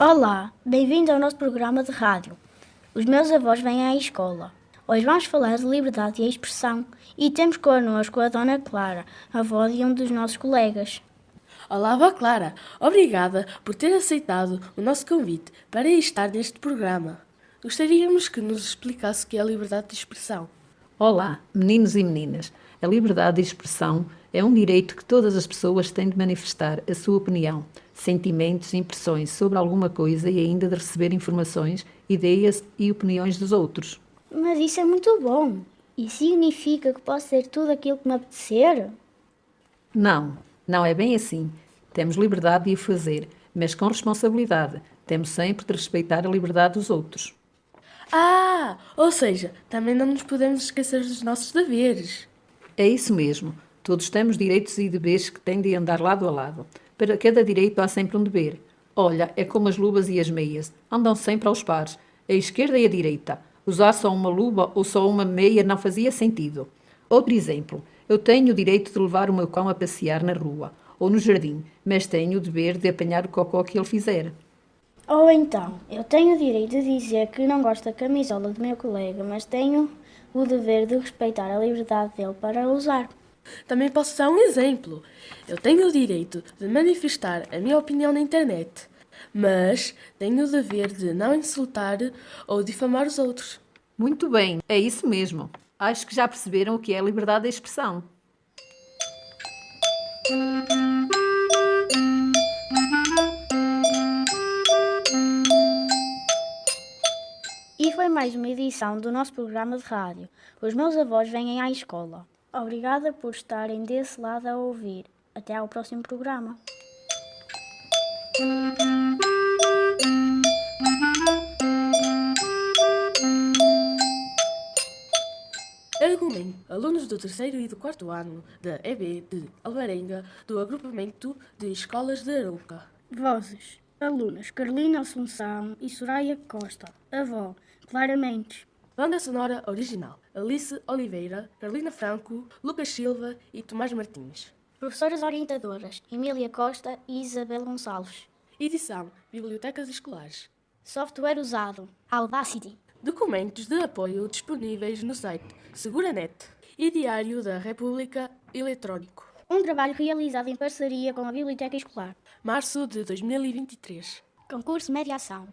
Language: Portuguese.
Olá, bem-vindo ao nosso programa de rádio. Os meus avós vêm à escola. Hoje vamos falar de liberdade e expressão e temos connosco a Dona Clara, avó de um dos nossos colegas. Olá, avó Clara. Obrigada por ter aceitado o nosso convite para estar neste programa. Gostaríamos que nos explicasse o que é liberdade de expressão. Olá, meninos e meninas. A liberdade de expressão é um direito que todas as pessoas têm de manifestar a sua opinião, sentimentos e impressões sobre alguma coisa e ainda de receber informações, ideias e opiniões dos outros. Mas isso é muito bom. E significa que posso ser tudo aquilo que me apetecer? Não, não é bem assim. Temos liberdade de o fazer, mas com responsabilidade. Temos sempre de respeitar a liberdade dos outros. Ah, ou seja, também não nos podemos esquecer dos nossos deveres. É isso mesmo. Todos temos direitos e deveres que têm de andar lado a lado. Para cada direito há sempre um dever. Olha, é como as luvas e as meias. Andam sempre aos pares. A esquerda e a direita. Usar só uma luva ou só uma meia não fazia sentido. Outro exemplo. Eu tenho o direito de levar o meu cão a passear na rua ou no jardim, mas tenho o dever de apanhar o cocó que ele fizer. Ou então, eu tenho o direito de dizer que não gosto da camisola do meu colega, mas tenho o dever de respeitar a liberdade dele para usar. Também posso dar um exemplo. Eu tenho o direito de manifestar a minha opinião na internet, mas tenho o dever de não insultar ou difamar os outros. Muito bem, é isso mesmo. Acho que já perceberam o que é a liberdade de expressão. E foi mais uma edição do nosso programa de rádio. Os meus avós vêm à escola. Obrigada por estarem desse lado a ouvir. Até ao próximo programa. Argumento. Alunos do terceiro e do quarto ano da EB de Alvarenga, do agrupamento de escolas de Arouca. Vozes. Alunas Carolina Assunção e Soraya Costa. Avó Clara Mendes. Banda sonora original. Alice Oliveira, Carolina Franco, Lucas Silva e Tomás Martins. Professoras orientadoras Emília Costa e Isabel Gonçalves. Edição. Bibliotecas escolares. Software usado Audacity. Documentos de apoio disponíveis no site SeguraNet e Diário da República Eletrónico. Um trabalho realizado em parceria com a Biblioteca Escolar. Março de 2023. Concurso Mediação.